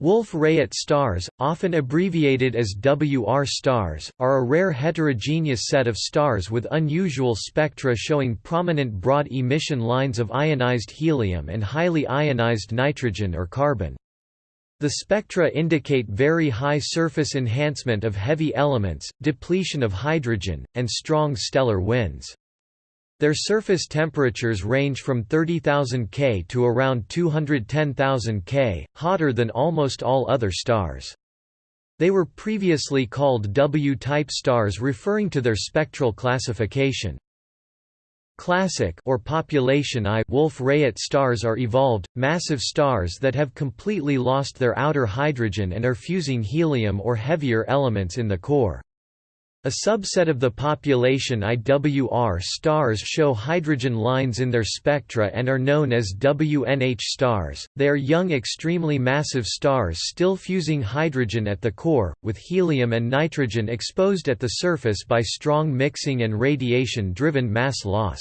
Wolf-Rayet stars, often abbreviated as WR stars, are a rare heterogeneous set of stars with unusual spectra showing prominent broad emission lines of ionized helium and highly ionized nitrogen or carbon. The spectra indicate very high surface enhancement of heavy elements, depletion of hydrogen, and strong stellar winds. Their surface temperatures range from 30,000 K to around 210,000 K, hotter than almost all other stars. They were previously called W-type stars referring to their spectral classification. Classic or population I Wolf-Rayet stars are evolved, massive stars that have completely lost their outer hydrogen and are fusing helium or heavier elements in the core. A subset of the population IWR stars show hydrogen lines in their spectra and are known as WNH stars. They are young extremely massive stars still fusing hydrogen at the core, with helium and nitrogen exposed at the surface by strong mixing and radiation-driven mass loss.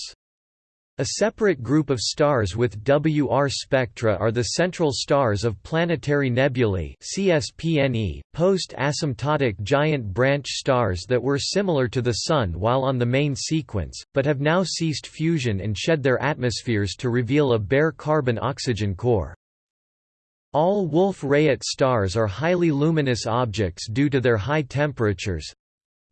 A separate group of stars with WR spectra are the central stars of planetary nebulae CSPNE, post-asymptotic giant branch stars that were similar to the Sun while on the main sequence, but have now ceased fusion and shed their atmospheres to reveal a bare carbon-oxygen core. All Wolf-Rayet stars are highly luminous objects due to their high temperatures,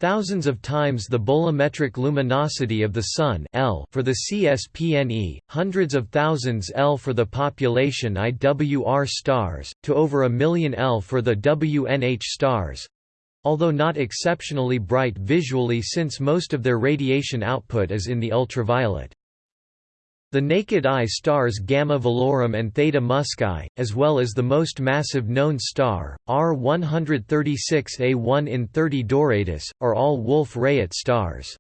Thousands of times the bolometric luminosity of the Sun L for the CSPNE, hundreds of thousands L for the population IWR stars, to over a million L for the WNH stars although not exceptionally bright visually since most of their radiation output is in the ultraviolet. The naked eye stars Gamma Velorum and Theta Muscae, as well as the most massive known star, R136A1 in 30 Doradus, are all Wolf-Rayet stars.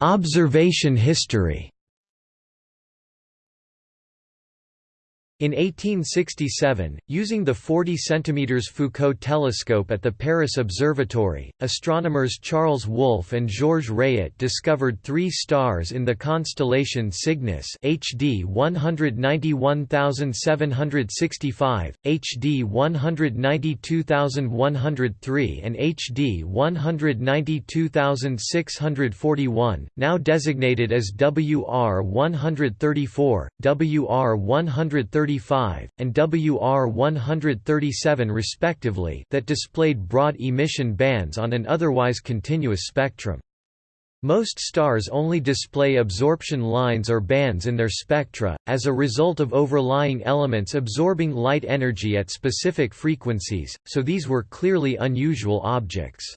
Observation history In 1867, using the 40 cm Foucault telescope at the Paris Observatory, astronomers Charles Wolf and Georges Rayet discovered three stars in the constellation Cygnus HD 191765, HD 192103 and HD 192641, now designated as WR 134, WR 134 135, and WR137 respectively that displayed broad emission bands on an otherwise continuous spectrum. Most stars only display absorption lines or bands in their spectra, as a result of overlying elements absorbing light energy at specific frequencies, so these were clearly unusual objects.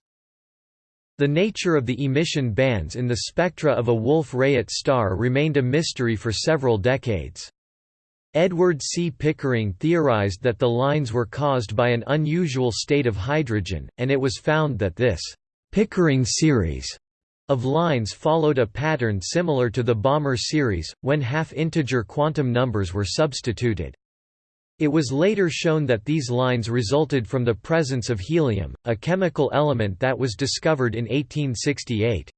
The nature of the emission bands in the spectra of a Wolf-Rayet star remained a mystery for several decades. Edward C. Pickering theorized that the lines were caused by an unusual state of hydrogen, and it was found that this Pickering series of lines followed a pattern similar to the Balmer series, when half-integer quantum numbers were substituted. It was later shown that these lines resulted from the presence of helium, a chemical element that was discovered in 1868.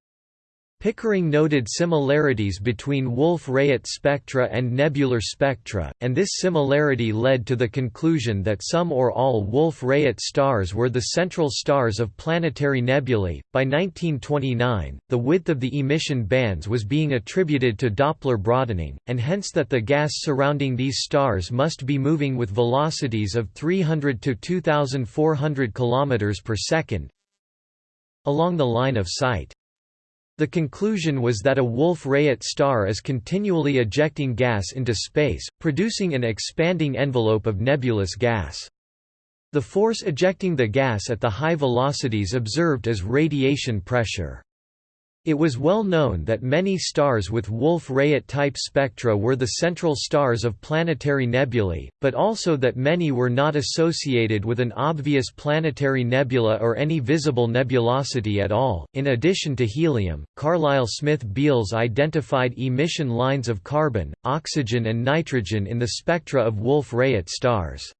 Pickering noted similarities between Wolf-Rayet spectra and nebular spectra, and this similarity led to the conclusion that some or all Wolf-Rayet stars were the central stars of planetary nebulae. By 1929, the width of the emission bands was being attributed to Doppler broadening, and hence that the gas surrounding these stars must be moving with velocities of 300 to 2400 km per second along the line of sight. The conclusion was that a Wolf-Rayet star is continually ejecting gas into space, producing an expanding envelope of nebulous gas. The force ejecting the gas at the high velocities observed as radiation pressure. It was well known that many stars with Wolf-Rayet type spectra were the central stars of planetary nebulae, but also that many were not associated with an obvious planetary nebula or any visible nebulosity at all. In addition to helium, Carlisle Smith Beals identified emission lines of carbon, oxygen, and nitrogen in the spectra of Wolf-Rayet stars.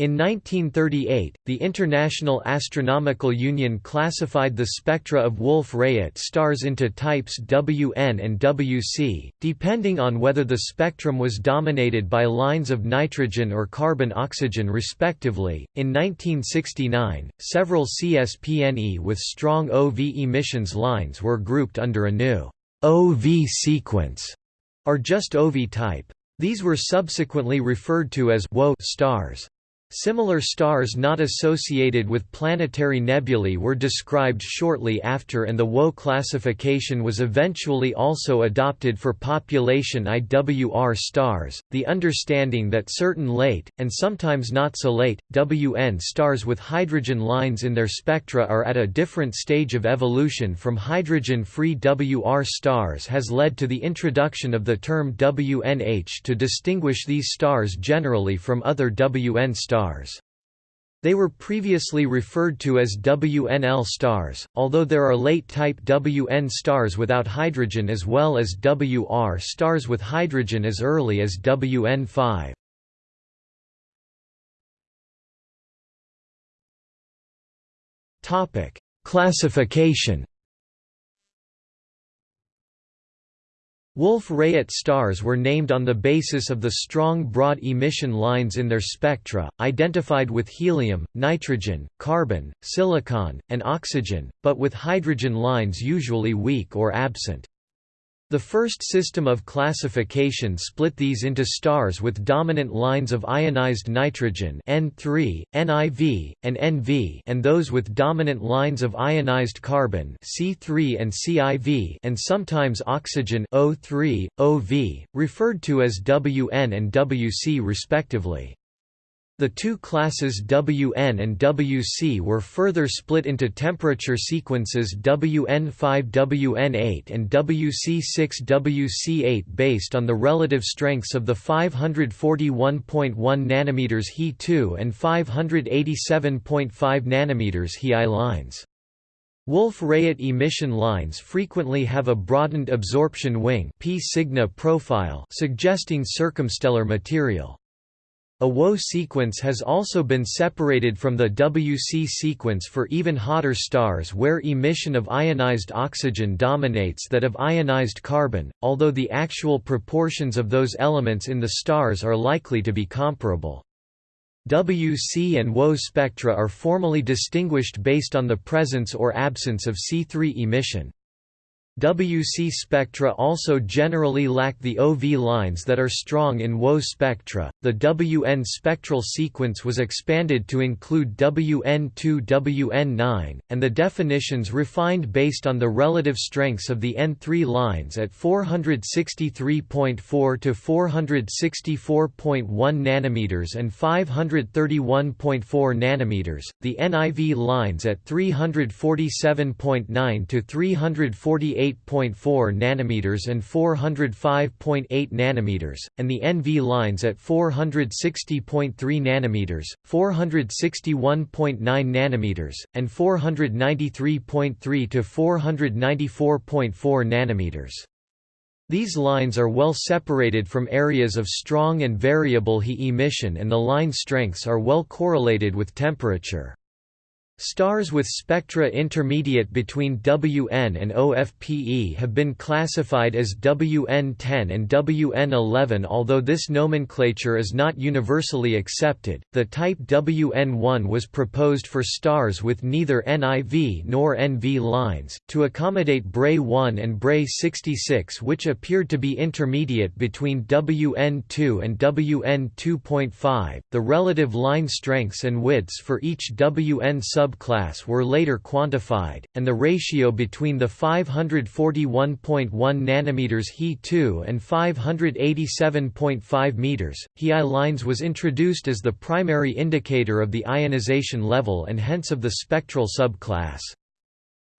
In 1938, the International Astronomical Union classified the spectra of Wolf-Rayet stars into types WN and WC, depending on whether the spectrum was dominated by lines of nitrogen or carbon-oxygen respectively. In 1969, several CSPNE with strong OV emissions lines were grouped under a new OV sequence, or just OV type. These were subsequently referred to as WO stars. Similar stars not associated with planetary nebulae were described shortly after and the WO classification was eventually also adopted for population IWR stars. The understanding that certain late, and sometimes not so late, WN stars with hydrogen lines in their spectra are at a different stage of evolution from hydrogen-free WR stars has led to the introduction of the term WNH to distinguish these stars generally from other WN stars stars. They were previously referred to as WNL stars, although there are late-type WN stars without hydrogen as well as WR stars with hydrogen as early as WN5. Classification Wolf-Rayet stars were named on the basis of the strong broad emission lines in their spectra, identified with helium, nitrogen, carbon, silicon, and oxygen, but with hydrogen lines usually weak or absent. The first system of classification split these into stars with dominant lines of ionized nitrogen N3, NiV, and NV and those with dominant lines of ionized carbon C3 and CiV and sometimes oxygen O3, OV, referred to as WN and WC respectively. The two classes Wn and Wc were further split into temperature sequences Wn5 Wn8 and Wc6 Wc8 based on the relative strengths of the 541.1 nm He2 and 587.5 nm He lines. Wolf-Rayet emission lines frequently have a broadened absorption wing P profile suggesting circumstellar material. A WO sequence has also been separated from the WC sequence for even hotter stars where emission of ionized oxygen dominates that of ionized carbon, although the actual proportions of those elements in the stars are likely to be comparable. WC and WO spectra are formally distinguished based on the presence or absence of C3 emission. WC spectra also generally lack the OV lines that are strong in WO spectra. The WN spectral sequence was expanded to include WN2 WN9, and the definitions refined based on the relative strengths of the N3 lines at 463.4 to 464.1 nanometers and 531.4 nanometers, the NIV lines at 347.9 to 348 8.4 nanometers and 405.8 nanometers, and the NV lines at 460.3 nanometers, 461.9 nanometers, and 493.3 to 494.4 nanometers. These lines are well separated from areas of strong and variable He emission and the line strengths are well correlated with temperature. Stars with spectra intermediate between WN and OFPE have been classified as WN10 and WN11 although this nomenclature is not universally accepted. The type WN1 was proposed for stars with neither NIV nor NV lines to accommodate Brey 1 and Brey 66 which appeared to be intermediate between WN2 and WN2.5. The relative line strengths and widths for each WN sub subclass were later quantified, and the ratio between the 541.1 nm He2 and 587.5 meters He lines was introduced as the primary indicator of the ionization level and hence of the spectral subclass.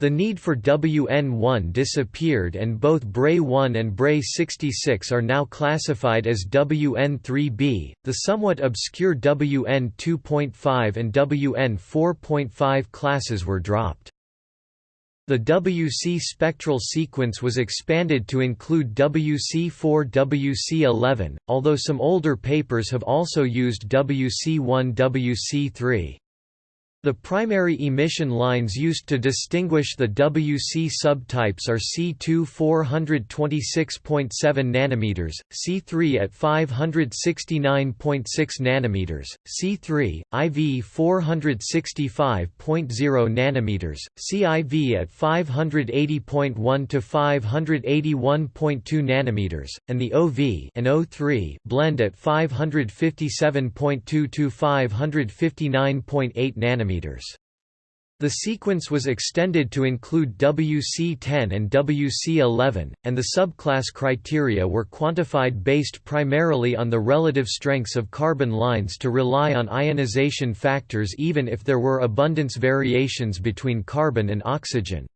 The need for WN1 disappeared and both Brey 1 and Brey 66 are now classified as WN3b. The somewhat obscure WN 2.5 and WN 4.5 classes were dropped. The WC spectral sequence was expanded to include WC4-WC11, although some older papers have also used WC1-WC3. The primary emission lines used to distinguish the WC subtypes are C2 426.7 nanometers, C3 at 569.6 nanometers, C3 IV 465.0 nanometers, CIV at 580.1 to 581.2 nanometers, and the OV and O3 blend at 557.2 to 559.8 nanometers nanometers. The sequence was extended to include WC10 and WC11, and the subclass criteria were quantified based primarily on the relative strengths of carbon lines to rely on ionization factors even if there were abundance variations between carbon and oxygen.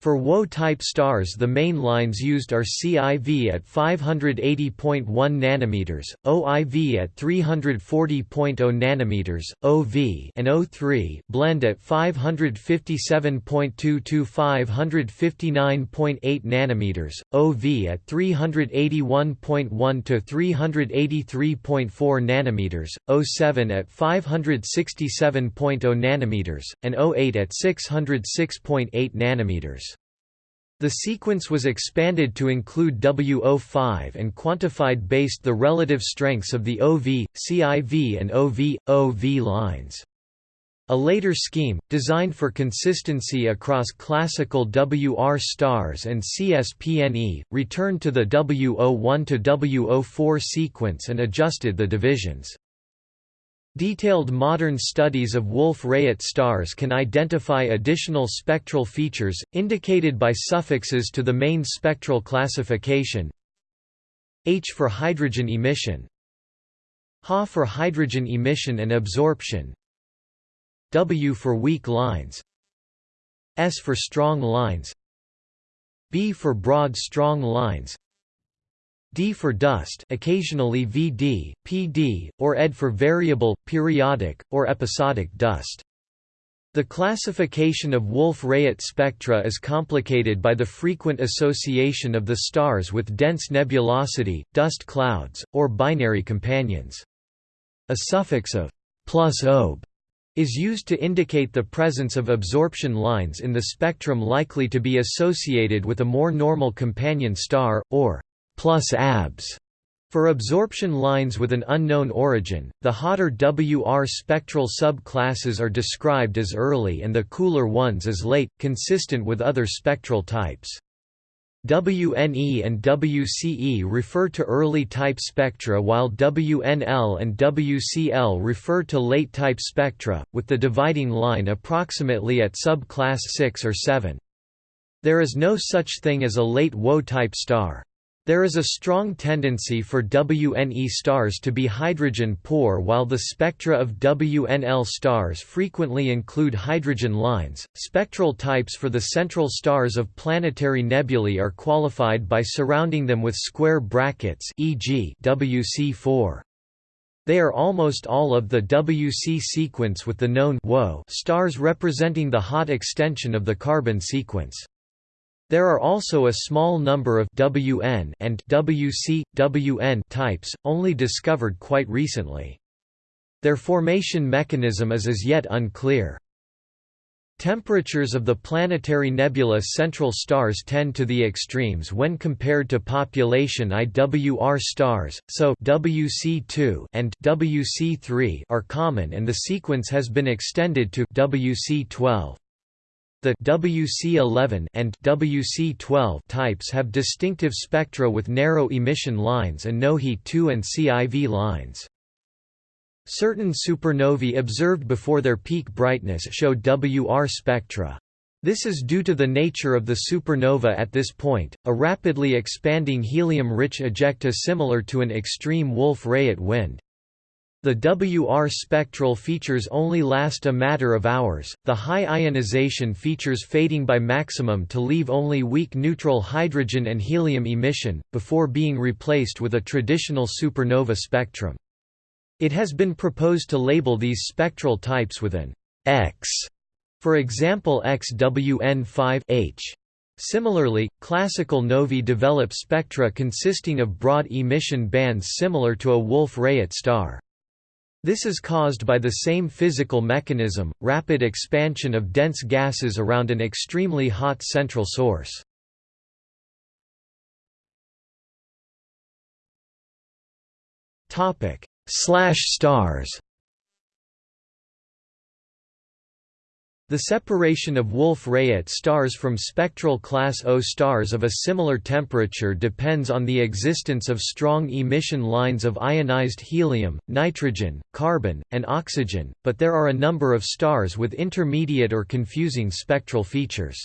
For WO-type stars the main lines used are CIV at 580.1 nanometers, OIV at 340.0 nanometers, OV and O3 blend at 557.2 to 559.8 nanometers, OV at 381.1 to 383.4 nanometers, O7 at 567.0 nanometers, and O8 at 606.8 nanometers. The sequence was expanded to include WO5 and quantified based the relative strengths of the OV, CIV and OV, OV lines. A later scheme, designed for consistency across classical WR stars and CSPNE, returned to the WO1 to WO4 sequence and adjusted the divisions. Detailed modern studies of Wolf-Rayet stars can identify additional spectral features, indicated by suffixes to the main spectral classification. H for hydrogen emission. Ha for hydrogen emission and absorption. W for weak lines. S for strong lines. B for broad strong lines D for dust occasionally VD, PD, or ED for variable, periodic, or episodic dust. The classification of Wolf-Rayet spectra is complicated by the frequent association of the stars with dense nebulosity, dust clouds, or binary companions. A suffix of plus ob is used to indicate the presence of absorption lines in the spectrum likely to be associated with a more normal companion star, or plus abs for absorption lines with an unknown origin, the hotter WR spectral subclasses are described as early and the cooler ones as late, consistent with other spectral types. WNE and WCE refer to early type spectra while WNL and WCL refer to late type spectra, with the dividing line approximately at subclass 6 or 7. There is no such thing as a late WO-type star. There is a strong tendency for WNE stars to be hydrogen-poor while the spectra of WNL stars frequently include hydrogen lines. Spectral types for the central stars of planetary nebulae are qualified by surrounding them with square brackets e.g. WC4. They are almost all of the WC sequence with the known stars representing the hot extension of the carbon sequence. There are also a small number of WN and WC, WN types, only discovered quite recently. Their formation mechanism is as yet unclear. Temperatures of the planetary nebula central stars tend to the extremes when compared to population IWR stars, so WC2 and WC3 are common and the sequence has been extended to WC12. The WC11 and WC12 types have distinctive spectra with narrow emission lines and no He2 and CIV lines. Certain supernovae observed before their peak brightness show WR spectra. This is due to the nature of the supernova at this point, a rapidly expanding helium-rich ejecta similar to an extreme Wolf-Rayet wind. The WR spectral features only last a matter of hours, the high ionization features fading by maximum to leave only weak neutral hydrogen and helium emission, before being replaced with a traditional supernova spectrum. It has been proposed to label these spectral types with an X For example XWN5 H. Similarly, classical novae develop spectra consisting of broad emission bands similar to a Wolf-Rayet star. This is caused by the same physical mechanism, rapid expansion of dense gases around an extremely hot central source. Slash stars The separation of Wolf-Rayet stars from spectral class O stars of a similar temperature depends on the existence of strong emission lines of ionized helium, nitrogen, carbon, and oxygen, but there are a number of stars with intermediate or confusing spectral features.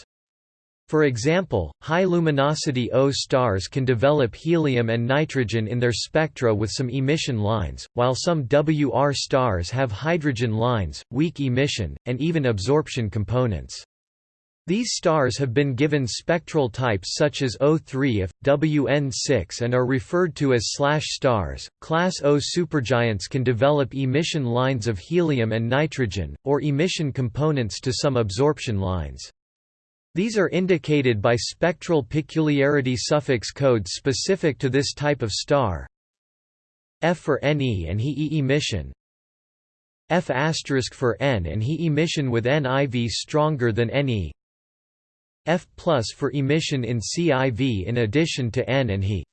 For example, high-luminosity O stars can develop helium and nitrogen in their spectra with some emission lines, while some WR stars have hydrogen lines, weak emission, and even absorption components. These stars have been given spectral types such as O3F, WN6 and are referred to as slash stars. Class O supergiants can develop emission lines of helium and nitrogen, or emission components to some absorption lines. These are indicated by spectral peculiarity suffix codes specific to this type of star. F for Ne and He emission. F for N and He emission with NIV stronger than Ne. F plus for emission in CIV in addition to N and He.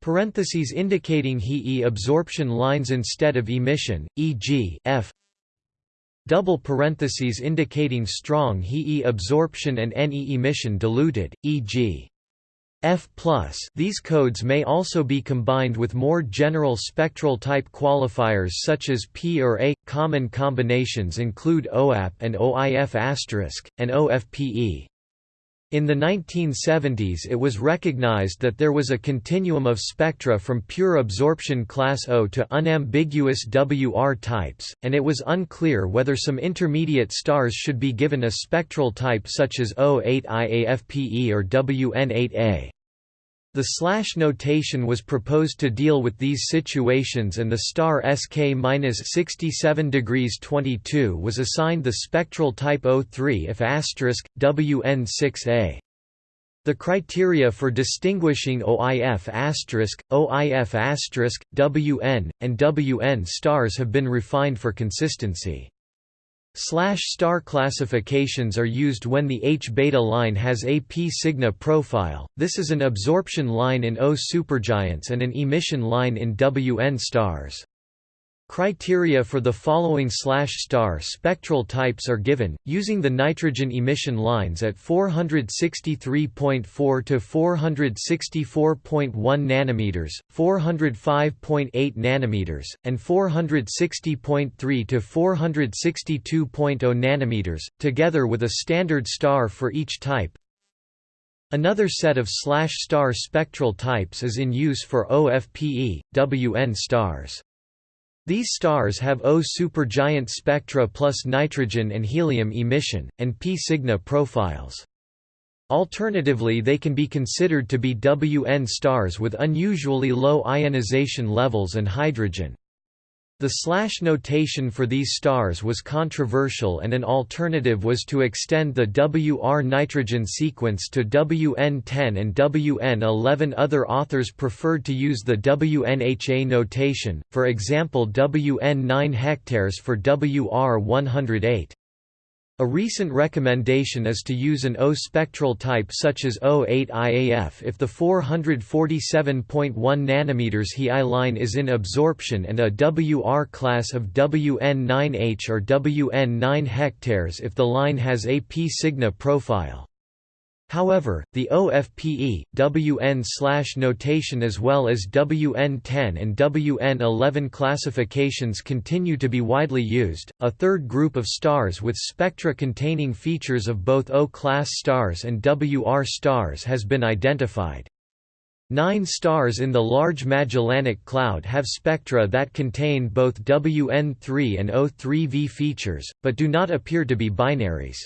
Parentheses indicating He absorption lines instead of emission, e.g. F double parentheses indicating strong He absorption and Ne emission diluted, e.g. F+. These codes may also be combined with more general spectral type qualifiers such as P or A. Common combinations include OAP and OIF*, and OFPE. In the 1970s it was recognized that there was a continuum of spectra from pure absorption class O to unambiguous WR types, and it was unclear whether some intermediate stars should be given a spectral type such as O8IAFPE or WN8A. The slash notation was proposed to deal with these situations and the star SK-67 degrees 22 was assigned the spectral type O3 if asterisk, WN6A. The criteria for distinguishing OIF asterisk, OIF asterisk, WN, and WN stars have been refined for consistency. Slash star classifications are used when the H-beta line has a P-Cygni profile, this is an absorption line in O supergiants and an emission line in WN stars. Criteria for the following slash star spectral types are given, using the nitrogen emission lines at 463.4 to 464.1 nanometers, 405.8 nanometers, and 460.3 to 462.0 nanometers, together with a standard star for each type. Another set of slash star spectral types is in use for OFPE, WN stars. These stars have O supergiant spectra plus nitrogen and helium emission, and P Cygni profiles. Alternatively they can be considered to be WN stars with unusually low ionization levels and hydrogen. The slash notation for these stars was controversial and an alternative was to extend the WR nitrogen sequence to WN10 and WN11 other authors preferred to use the WNHA notation, for example WN9 hectares for WR108. A recent recommendation is to use an O spectral type such as O8IAF if the 447.1 nm He line is in absorption and a WR class of WN9H or WN9 hectares if the line has a P Cygni profile. However, the OFPE, WN notation as well as WN10 and WN11 classifications continue to be widely used. A third group of stars with spectra containing features of both O-class stars and WR stars has been identified. Nine stars in the Large Magellanic Cloud have spectra that contain both WN3 and O3V features, but do not appear to be binaries.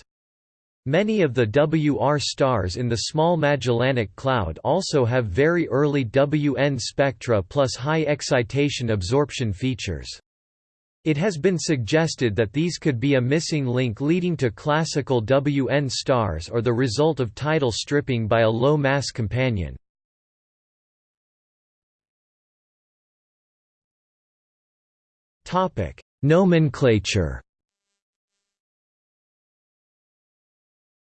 Many of the WR stars in the Small Magellanic Cloud also have very early WN spectra plus high excitation absorption features. It has been suggested that these could be a missing link leading to classical WN stars or the result of tidal stripping by a low-mass companion. Nomenclature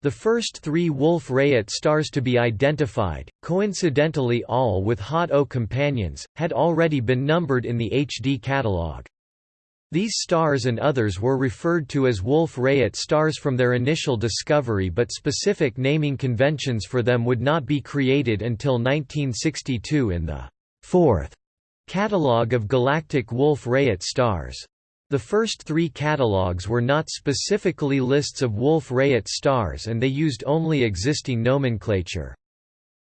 The first three Wolf-Rayet stars to be identified, coincidentally all with hot O companions, had already been numbered in the HD catalogue. These stars and others were referred to as Wolf-Rayet stars from their initial discovery but specific naming conventions for them would not be created until 1962 in the fourth catalogue of galactic Wolf-Rayet stars. The first three catalogues were not specifically lists of Wolf-Rayet stars and they used only existing nomenclature.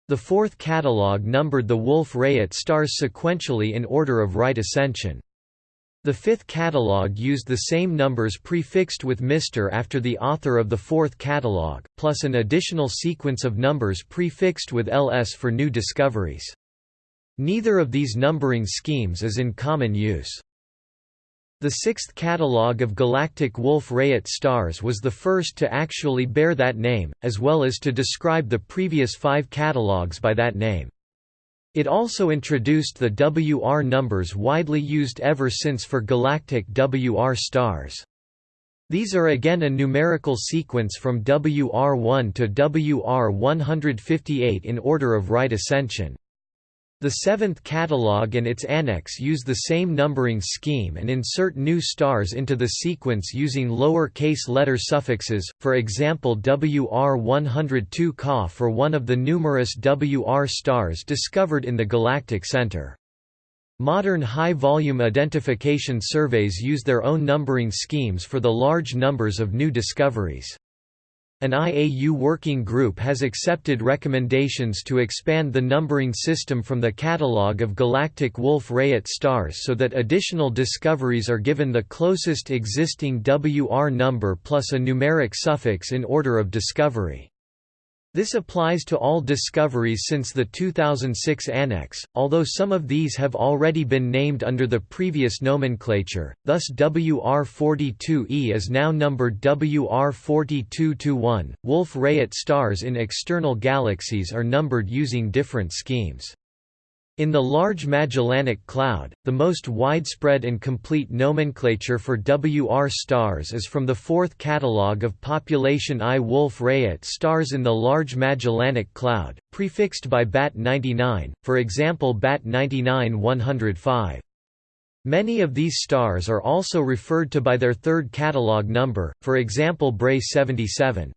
The fourth catalogue numbered the Wolf-Rayet stars sequentially in order of right ascension. The fifth catalogue used the same numbers prefixed with Mr after the author of the fourth catalogue, plus an additional sequence of numbers prefixed with LS for new discoveries. Neither of these numbering schemes is in common use. The sixth catalogue of galactic Wolf-Rayet stars was the first to actually bear that name, as well as to describe the previous five catalogues by that name. It also introduced the WR numbers widely used ever since for galactic WR stars. These are again a numerical sequence from WR1 to WR158 in order of right ascension. The seventh catalogue and its annex use the same numbering scheme and insert new stars into the sequence using lower-case letter suffixes, for example WR102 Ka for one of the numerous WR stars discovered in the galactic center. Modern high-volume identification surveys use their own numbering schemes for the large numbers of new discoveries. An IAU working group has accepted recommendations to expand the numbering system from the catalogue of galactic Wolf-Rayet stars so that additional discoveries are given the closest existing WR number plus a numeric suffix in order of discovery. This applies to all discoveries since the 2006 Annex, although some of these have already been named under the previous nomenclature, thus WR42E is now numbered WR4221. Wolf-Rayet stars in external galaxies are numbered using different schemes. In the Large Magellanic Cloud, the most widespread and complete nomenclature for WR stars is from the fourth catalogue of population I Wolf-Rayet stars in the Large Magellanic Cloud, prefixed by BAT 99, for example BAT 99 105. Many of these stars are also referred to by their third catalogue number, for example Brey 77.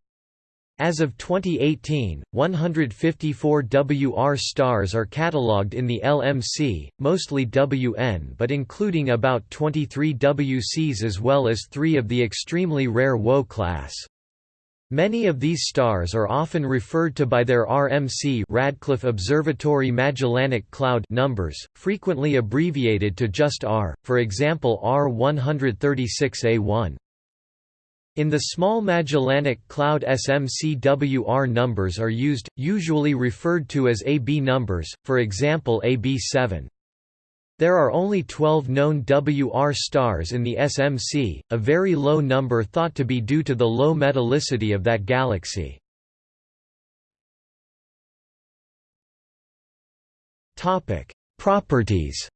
As of 2018, 154 WR stars are catalogued in the LMC, mostly WN but including about 23 WCs as well as three of the extremely rare WO class. Many of these stars are often referred to by their RMC Radcliffe Observatory Magellanic Cloud numbers, frequently abbreviated to just R, for example R136A1. In the Small Magellanic Cloud SMCWR numbers are used, usually referred to as AB numbers, for example AB7. There are only 12 known WR stars in the SMC, a very low number thought to be due to the low metallicity of that galaxy. Properties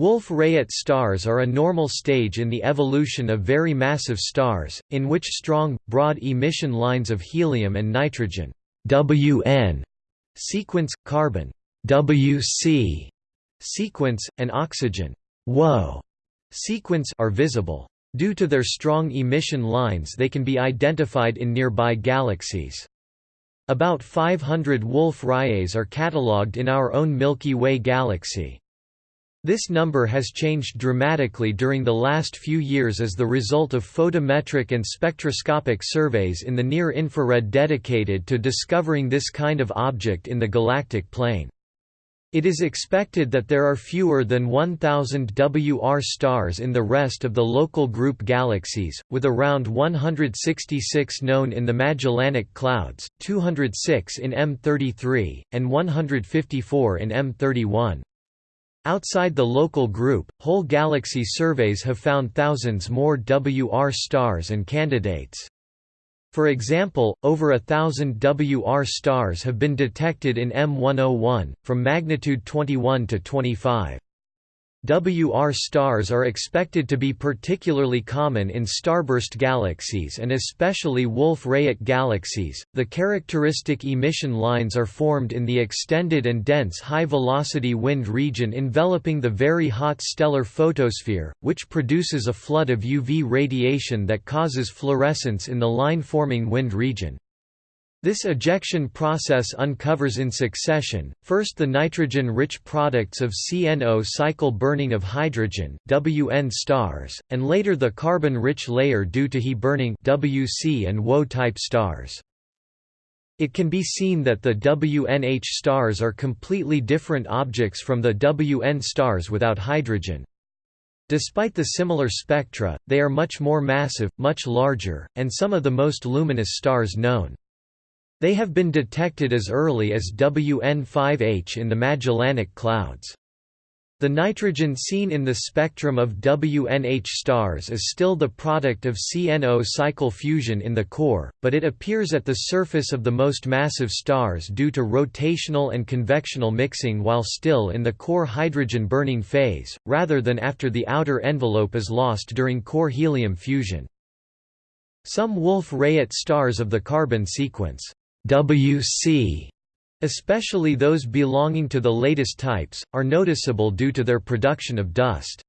Wolf-Rayet stars are a normal stage in the evolution of very massive stars, in which strong, broad emission lines of helium and nitrogen WN sequence, carbon WC sequence, and oxygen WO sequence are visible. Due to their strong emission lines they can be identified in nearby galaxies. About 500 Wolf-Rayets are catalogued in our own Milky Way galaxy. This number has changed dramatically during the last few years as the result of photometric and spectroscopic surveys in the near-infrared dedicated to discovering this kind of object in the galactic plane. It is expected that there are fewer than 1,000 WR stars in the rest of the local group galaxies, with around 166 known in the Magellanic Clouds, 206 in M33, and 154 in M31. Outside the local group, whole galaxy surveys have found thousands more WR stars and candidates. For example, over a thousand WR stars have been detected in M101, from magnitude 21 to 25. WR stars are expected to be particularly common in starburst galaxies and especially Wolf-Rayet galaxies. The characteristic emission lines are formed in the extended and dense high-velocity wind region enveloping the very hot stellar photosphere, which produces a flood of UV radiation that causes fluorescence in the line-forming wind region. This ejection process uncovers in succession, first the nitrogen-rich products of CNO cycle burning of hydrogen WN stars, and later the carbon-rich layer due to He burning WC and WO-type stars. It can be seen that the WNH stars are completely different objects from the WN stars without hydrogen. Despite the similar spectra, they are much more massive, much larger, and some of the most luminous stars known. They have been detected as early as WN5H in the Magellanic Clouds. The nitrogen seen in the spectrum of WNH stars is still the product of CNO cycle fusion in the core, but it appears at the surface of the most massive stars due to rotational and convectional mixing while still in the core hydrogen burning phase, rather than after the outer envelope is lost during core helium fusion. Some Wolf-Rayet stars of the carbon sequence WC, especially those belonging to the latest types, are noticeable due to their production of dust.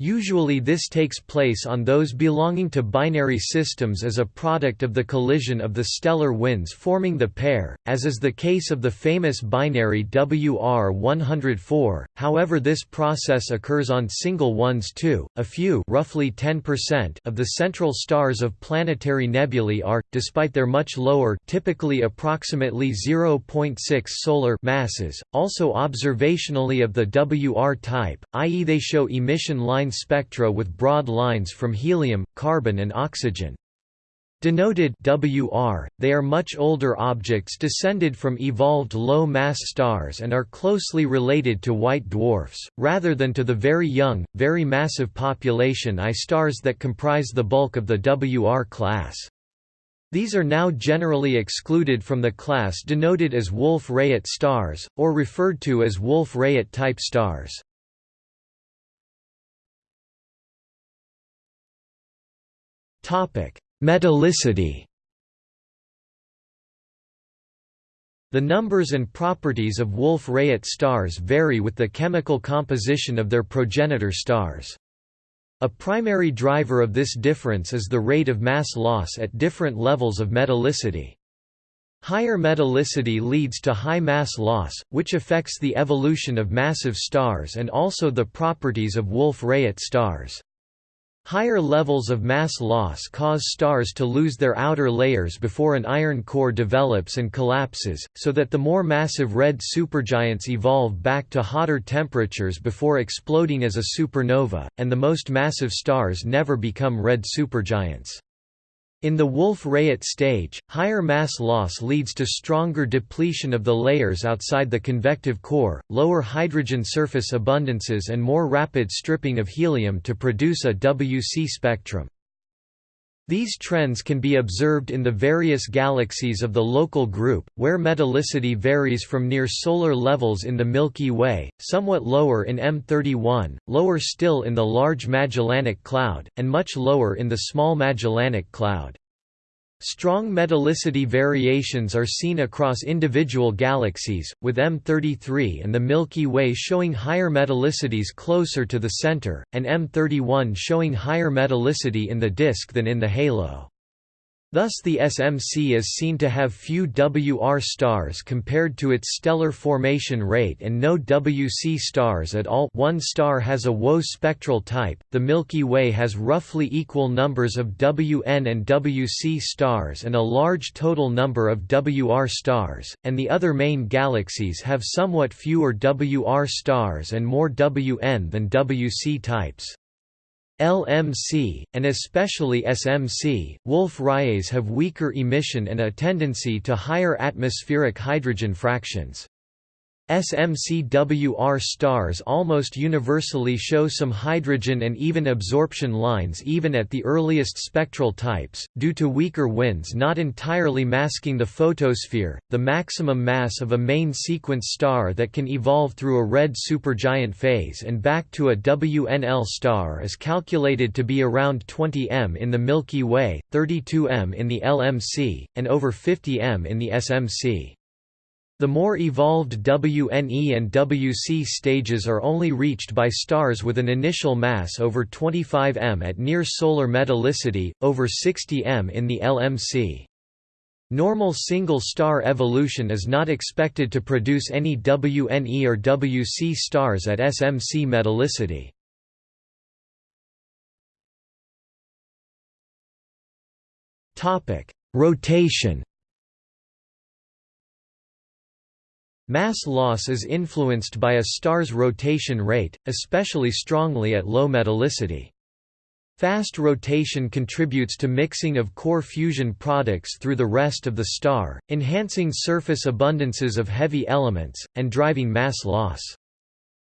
Usually this takes place on those belonging to binary systems as a product of the collision of the stellar winds forming the pair, as is the case of the famous binary WR104, however this process occurs on single ones too. A few roughly 10% of the central stars of planetary nebulae are, despite their much lower typically approximately 0.6 solar masses, also observationally of the WR type, i.e. they show emission lines spectra with broad lines from helium, carbon and oxygen. Denoted WR, they are much older objects descended from evolved low-mass stars and are closely related to white dwarfs, rather than to the very young, very massive population I stars that comprise the bulk of the WR class. These are now generally excluded from the class denoted as Wolf-Rayet stars, or referred to as Wolf-Rayet type stars. Topic: Metallicity. The numbers and properties of Wolf-Rayet stars vary with the chemical composition of their progenitor stars. A primary driver of this difference is the rate of mass loss at different levels of metallicity. Higher metallicity leads to high mass loss, which affects the evolution of massive stars and also the properties of Wolf-Rayet stars. Higher levels of mass loss cause stars to lose their outer layers before an iron core develops and collapses, so that the more massive red supergiants evolve back to hotter temperatures before exploding as a supernova, and the most massive stars never become red supergiants. In the Wolf-Rayet stage, higher mass loss leads to stronger depletion of the layers outside the convective core, lower hydrogen surface abundances and more rapid stripping of helium to produce a WC spectrum. These trends can be observed in the various galaxies of the local group, where metallicity varies from near solar levels in the Milky Way, somewhat lower in M31, lower still in the Large Magellanic Cloud, and much lower in the Small Magellanic Cloud. Strong metallicity variations are seen across individual galaxies, with M33 and the Milky Way showing higher metallicities closer to the center, and M31 showing higher metallicity in the disk than in the halo. Thus the SMC is seen to have few WR stars compared to its stellar formation rate and no WC stars at all one star has a WO spectral type, the Milky Way has roughly equal numbers of WN and WC stars and a large total number of WR stars, and the other main galaxies have somewhat fewer WR stars and more WN than WC types. LMC, and especially SMC, Wolf-Rayets have weaker emission and a tendency to higher atmospheric hydrogen fractions. SMCWR stars almost universally show some hydrogen and even absorption lines even at the earliest spectral types, due to weaker winds not entirely masking the photosphere. The maximum mass of a main sequence star that can evolve through a red supergiant phase and back to a WNL star is calculated to be around 20 m in the Milky Way, 32 m in the LMC, and over 50 m in the SMC. The more evolved WNE and WC stages are only reached by stars with an initial mass over 25 m at near-solar metallicity, over 60 m in the LMC. Normal single-star evolution is not expected to produce any WNE or WC stars at SMC metallicity. Rotation Mass loss is influenced by a star's rotation rate, especially strongly at low metallicity. Fast rotation contributes to mixing of core fusion products through the rest of the star, enhancing surface abundances of heavy elements, and driving mass loss.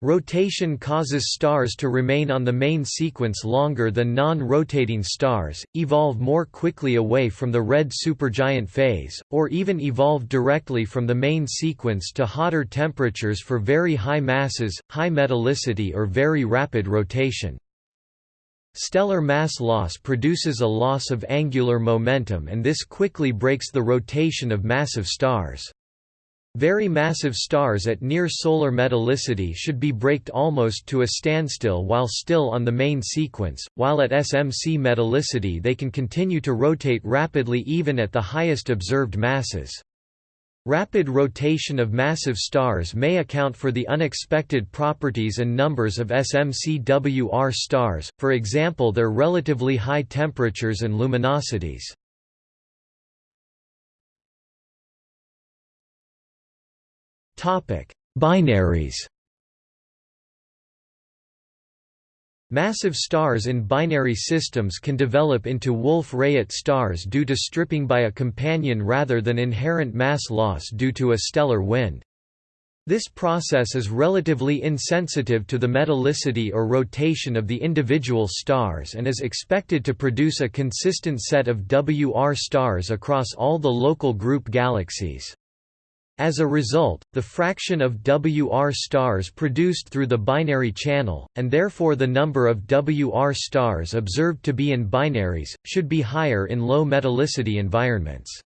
Rotation causes stars to remain on the main sequence longer than non-rotating stars, evolve more quickly away from the red supergiant phase, or even evolve directly from the main sequence to hotter temperatures for very high masses, high metallicity or very rapid rotation. Stellar mass loss produces a loss of angular momentum and this quickly brakes the rotation of massive stars. Very massive stars at near-solar metallicity should be braked almost to a standstill while still on the main sequence, while at SMC metallicity they can continue to rotate rapidly even at the highest observed masses. Rapid rotation of massive stars may account for the unexpected properties and numbers of SMCWR stars, for example their relatively high temperatures and luminosities. Binaries. Massive stars in binary systems can develop into Wolf-Rayet stars due to stripping by a companion rather than inherent mass loss due to a stellar wind. This process is relatively insensitive to the metallicity or rotation of the individual stars and is expected to produce a consistent set of WR stars across all the local group galaxies. As a result, the fraction of WR stars produced through the binary channel, and therefore the number of WR stars observed to be in binaries, should be higher in low metallicity environments.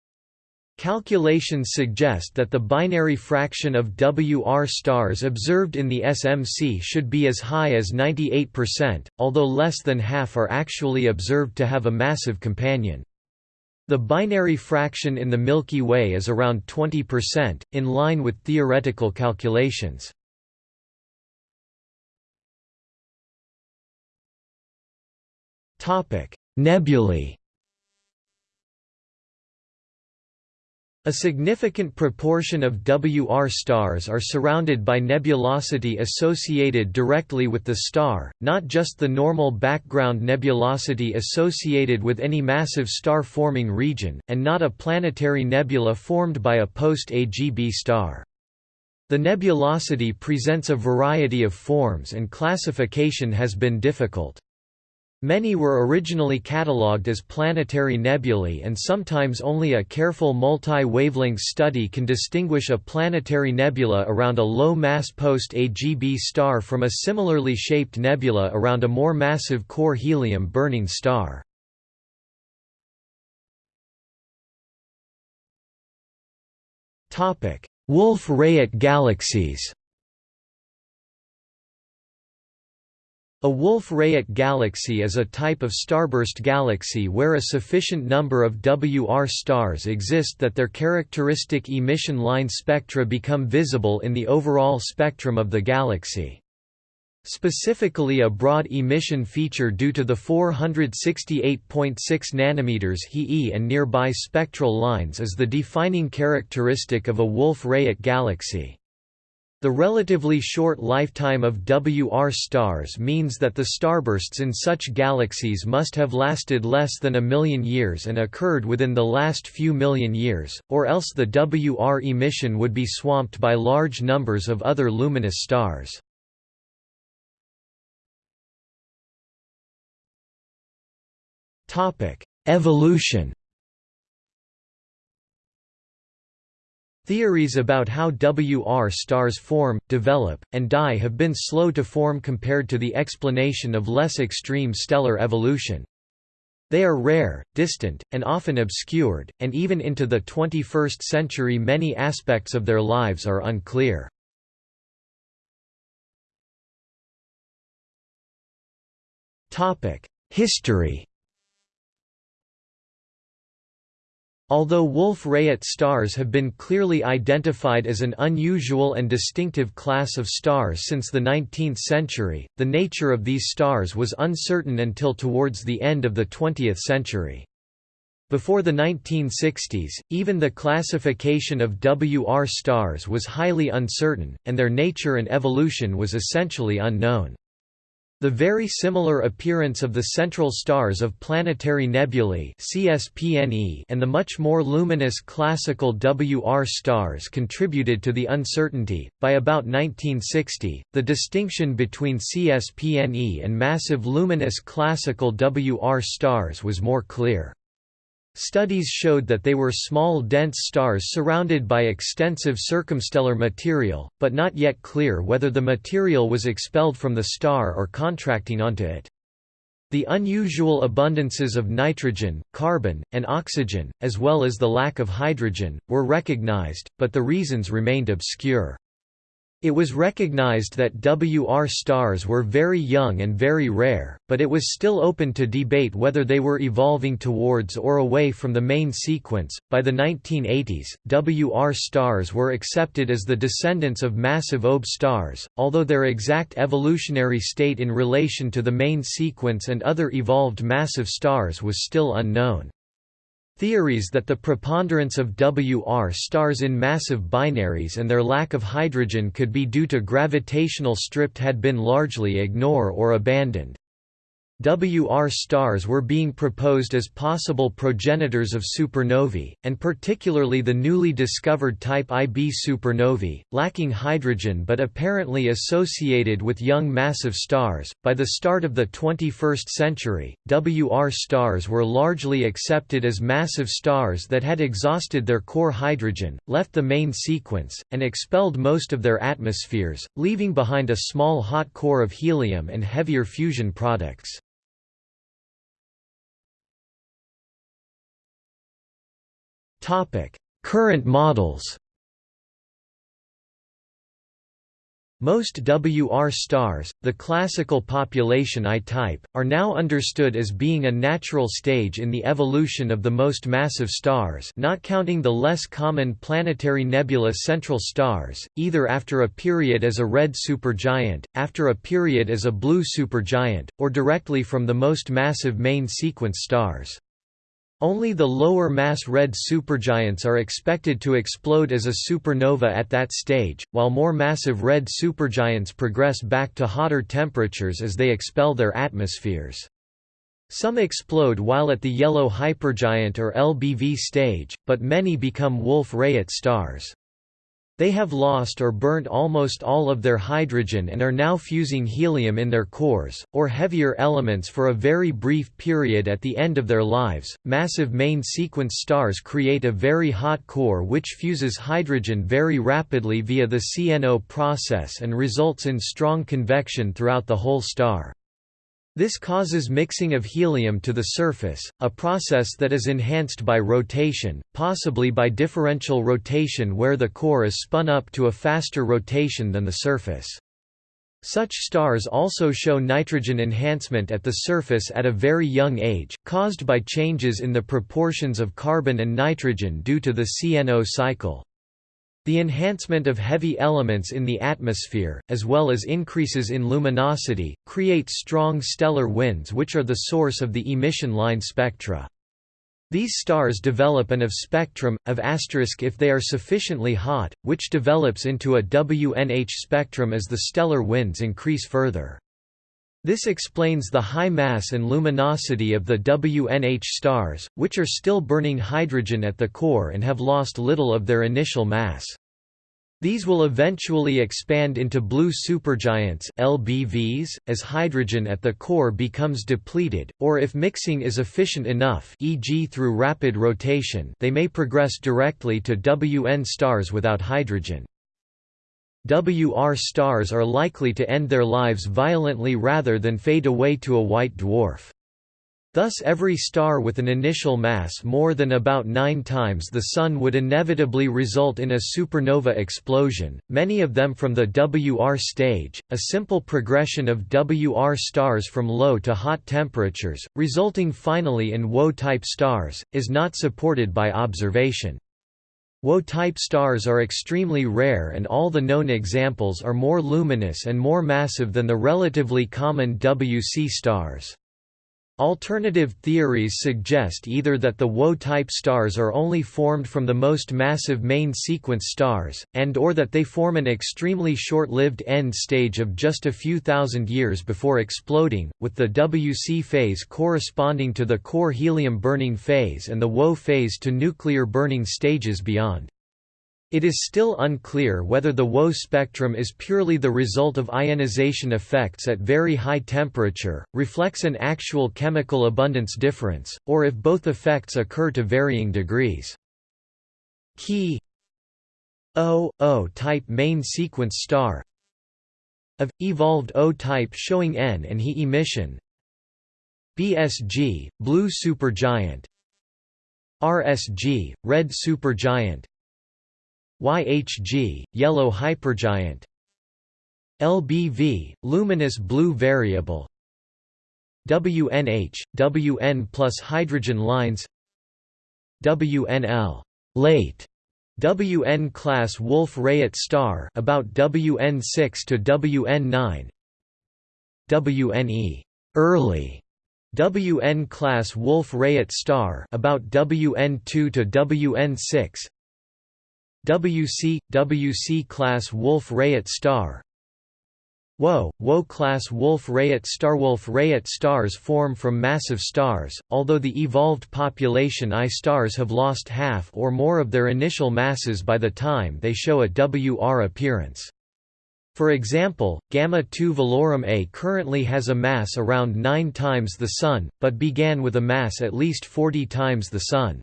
Calculations suggest that the binary fraction of WR stars observed in the SMC should be as high as 98%, although less than half are actually observed to have a massive companion. The binary fraction in the Milky Way is around 20%, in line with theoretical calculations. Nebulae A significant proportion of WR stars are surrounded by nebulosity associated directly with the star, not just the normal background nebulosity associated with any massive star-forming region, and not a planetary nebula formed by a post-AGB star. The nebulosity presents a variety of forms and classification has been difficult. Many were originally catalogued as planetary nebulae and sometimes only a careful multi-wavelength study can distinguish a planetary nebula around a low-mass post-AGB star from a similarly shaped nebula around a more massive core helium-burning star. Wolf-Rayet galaxies A Wolf-Rayet galaxy is a type of starburst galaxy where a sufficient number of WR stars exist that their characteristic emission line spectra become visible in the overall spectrum of the galaxy. Specifically a broad emission feature due to the 468.6 nm He and nearby spectral lines is the defining characteristic of a Wolf-Rayet galaxy. The relatively short lifetime of WR stars means that the starbursts in such galaxies must have lasted less than a million years and occurred within the last few million years, or else the WR emission would be swamped by large numbers of other luminous stars. Evolution Theories about how WR stars form, develop, and die have been slow to form compared to the explanation of less extreme stellar evolution. They are rare, distant, and often obscured, and even into the 21st century many aspects of their lives are unclear. History Although Wolf-Rayet stars have been clearly identified as an unusual and distinctive class of stars since the 19th century, the nature of these stars was uncertain until towards the end of the 20th century. Before the 1960s, even the classification of WR stars was highly uncertain, and their nature and evolution was essentially unknown. The very similar appearance of the central stars of planetary nebulae and the much more luminous classical WR stars contributed to the uncertainty. By about 1960, the distinction between CSPNE and massive luminous classical WR stars was more clear. Studies showed that they were small dense stars surrounded by extensive circumstellar material, but not yet clear whether the material was expelled from the star or contracting onto it. The unusual abundances of nitrogen, carbon, and oxygen, as well as the lack of hydrogen, were recognized, but the reasons remained obscure. It was recognized that WR stars were very young and very rare, but it was still open to debate whether they were evolving towards or away from the main sequence. By the 1980s, WR stars were accepted as the descendants of massive OB stars, although their exact evolutionary state in relation to the main sequence and other evolved massive stars was still unknown. Theories that the preponderance of WR stars in massive binaries and their lack of hydrogen could be due to gravitational stripped had been largely ignored or abandoned. WR stars were being proposed as possible progenitors of supernovae, and particularly the newly discovered type IB supernovae, lacking hydrogen but apparently associated with young massive stars. By the start of the 21st century, WR stars were largely accepted as massive stars that had exhausted their core hydrogen, left the main sequence, and expelled most of their atmospheres, leaving behind a small hot core of helium and heavier fusion products. Current models Most WR stars, the classical population I-type, are now understood as being a natural stage in the evolution of the most massive stars not counting the less common planetary nebula central stars, either after a period as a red supergiant, after a period as a blue supergiant, or directly from the most massive main sequence stars. Only the lower mass red supergiants are expected to explode as a supernova at that stage, while more massive red supergiants progress back to hotter temperatures as they expel their atmospheres. Some explode while at the yellow hypergiant or LBV stage, but many become Wolf-Rayet stars. They have lost or burnt almost all of their hydrogen and are now fusing helium in their cores, or heavier elements for a very brief period at the end of their lives. Massive main sequence stars create a very hot core which fuses hydrogen very rapidly via the CNO process and results in strong convection throughout the whole star. This causes mixing of helium to the surface, a process that is enhanced by rotation, possibly by differential rotation where the core is spun up to a faster rotation than the surface. Such stars also show nitrogen enhancement at the surface at a very young age, caused by changes in the proportions of carbon and nitrogen due to the CNO cycle. The enhancement of heavy elements in the atmosphere, as well as increases in luminosity, create strong stellar winds which are the source of the emission line spectra. These stars develop an of spectrum, of asterisk if they are sufficiently hot, which develops into a WNH spectrum as the stellar winds increase further. This explains the high mass and luminosity of the WNH stars, which are still burning hydrogen at the core and have lost little of their initial mass. These will eventually expand into blue supergiants LBVs, as hydrogen at the core becomes depleted, or if mixing is efficient enough e.g. through rapid rotation they may progress directly to WN stars without hydrogen. WR stars are likely to end their lives violently rather than fade away to a white dwarf. Thus every star with an initial mass more than about 9 times the Sun would inevitably result in a supernova explosion, many of them from the WR stage, a simple progression of WR stars from low to hot temperatures, resulting finally in WO-type stars, is not supported by observation. WO-type stars are extremely rare and all the known examples are more luminous and more massive than the relatively common WC stars. Alternative theories suggest either that the WO-type stars are only formed from the most massive main sequence stars, and or that they form an extremely short-lived end stage of just a few thousand years before exploding, with the WC phase corresponding to the core helium burning phase and the WO phase to nuclear burning stages beyond. It is still unclear whether the WO spectrum is purely the result of ionization effects at very high temperature, reflects an actual chemical abundance difference, or if both effects occur to varying degrees. Key O O type main sequence star of evolved O type showing N and He emission. BSG blue supergiant. RSG red supergiant YHG, yellow hypergiant LBV, luminous blue variable WNH, WN plus hydrogen lines WNL late WN class Wolf-Rayet star about WN6 to WN9 WNE early WN class Wolf-Rayet star about WN2 to WN6 WC, WC class Wolf-Rayet star WO, WO class Wolf-Rayet star Wolf-Rayet stars form from massive stars, although the evolved population I stars have lost half or more of their initial masses by the time they show a WR appearance. For example, Gamma-2 Velorum A currently has a mass around 9 times the Sun, but began with a mass at least 40 times the Sun.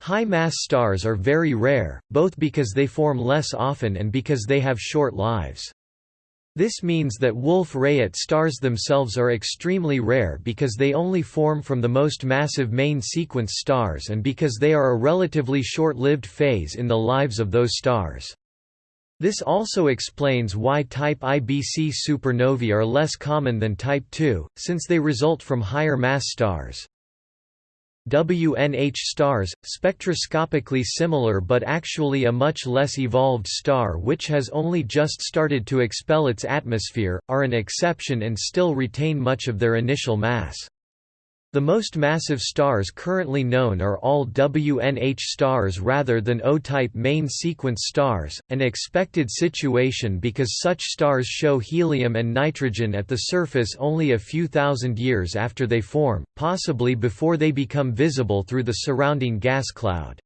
High-mass stars are very rare, both because they form less often and because they have short lives. This means that Wolf-Rayet stars themselves are extremely rare because they only form from the most massive main sequence stars and because they are a relatively short-lived phase in the lives of those stars. This also explains why type IBC supernovae are less common than type II, since they result from higher mass stars. WNH stars, spectroscopically similar but actually a much less evolved star which has only just started to expel its atmosphere, are an exception and still retain much of their initial mass. The most massive stars currently known are all WNH stars rather than O-type main sequence stars, an expected situation because such stars show helium and nitrogen at the surface only a few thousand years after they form, possibly before they become visible through the surrounding gas cloud.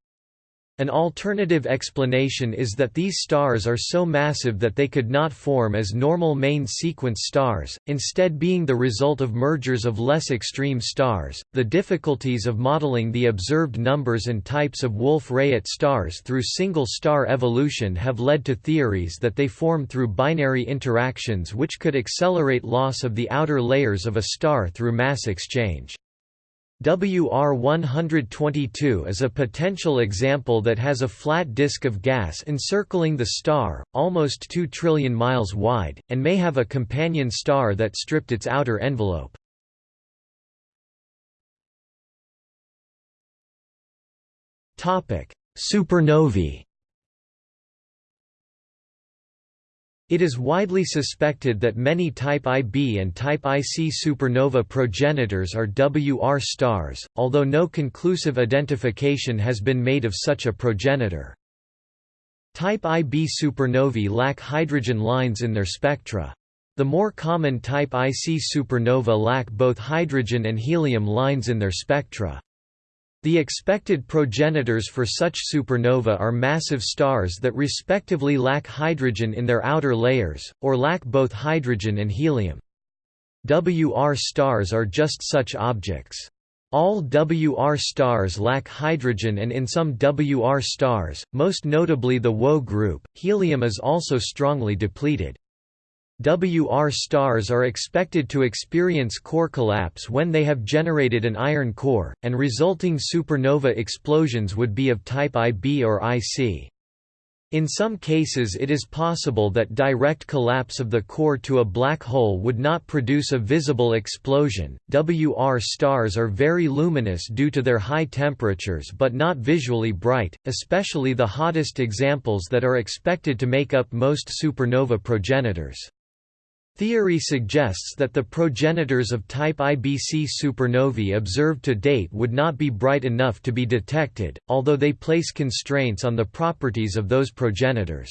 An alternative explanation is that these stars are so massive that they could not form as normal main sequence stars, instead being the result of mergers of less extreme stars. The difficulties of modeling the observed numbers and types of Wolf-Rayet stars through single star evolution have led to theories that they form through binary interactions which could accelerate loss of the outer layers of a star through mass exchange. WR-122 is a potential example that has a flat disk of gas encircling the star, almost 2 trillion miles wide, and may have a companion star that stripped its outer envelope. Supernovae It is widely suspected that many Type Ib and Type Ic supernova progenitors are WR stars, although no conclusive identification has been made of such a progenitor. Type Ib supernovae lack hydrogen lines in their spectra. The more common Type Ic supernova lack both hydrogen and helium lines in their spectra. The expected progenitors for such supernova are massive stars that respectively lack hydrogen in their outer layers, or lack both hydrogen and helium. WR stars are just such objects. All WR stars lack hydrogen and in some WR stars, most notably the WO group, helium is also strongly depleted. WR stars are expected to experience core collapse when they have generated an iron core, and resulting supernova explosions would be of type IB or IC. In some cases it is possible that direct collapse of the core to a black hole would not produce a visible explosion. WR stars are very luminous due to their high temperatures but not visually bright, especially the hottest examples that are expected to make up most supernova progenitors. Theory suggests that the progenitors of type IBC supernovae observed to date would not be bright enough to be detected, although they place constraints on the properties of those progenitors.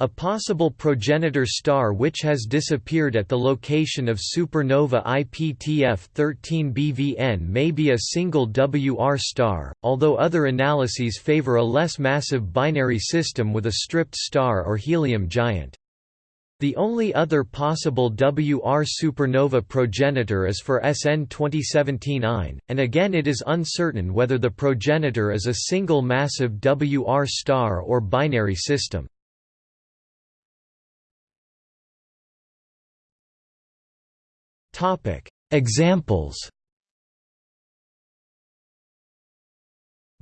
A possible progenitor star which has disappeared at the location of supernova IPTF 13 BVN may be a single WR star, although other analyses favor a less massive binary system with a stripped star or helium giant. The only other possible WR supernova progenitor is for SN 2017-IN, and again it is uncertain whether the progenitor is a single massive WR star or binary system. Examples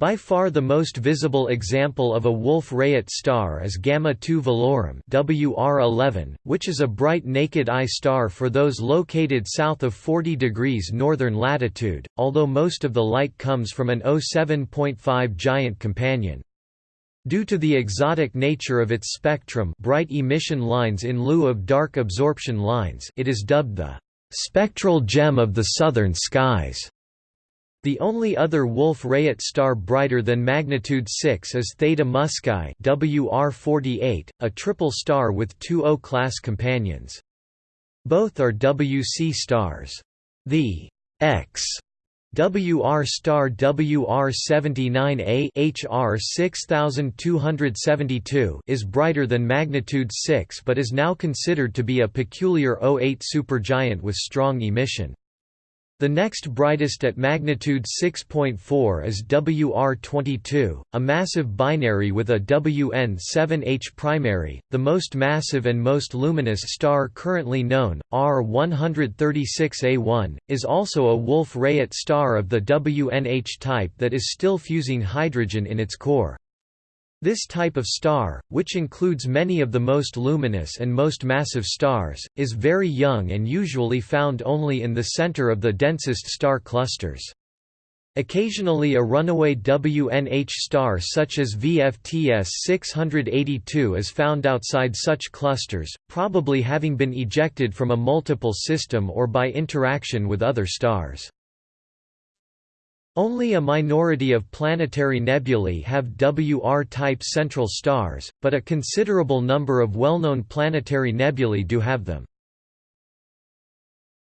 By far the most visible example of a Wolf-Rayet star is Gamma 2 Velorum WR11, which is a bright naked eye star for those located south of 40 degrees northern latitude, although most of the light comes from an O7.5 giant companion. Due to the exotic nature of its spectrum bright emission lines in lieu of dark absorption lines it is dubbed the "...spectral gem of the southern skies." The only other Wolf-Rayet star brighter than magnitude 6 is Theta Muscae WR48, a triple star with two O-class companions. Both are WC stars. The X WR star WR79A HR 6272 is brighter than magnitude 6 but is now considered to be a peculiar O8 supergiant with strong emission. The next brightest at magnitude 6.4 is WR22, a massive binary with a WN7H primary. The most massive and most luminous star currently known, R136A1, is also a Wolf-Rayet star of the WNH type that is still fusing hydrogen in its core. This type of star, which includes many of the most luminous and most massive stars, is very young and usually found only in the center of the densest star clusters. Occasionally a runaway WNH star such as VFTS 682 is found outside such clusters, probably having been ejected from a multiple system or by interaction with other stars. Only a minority of planetary nebulae have WR-type central stars, but a considerable number of well-known planetary nebulae do have them.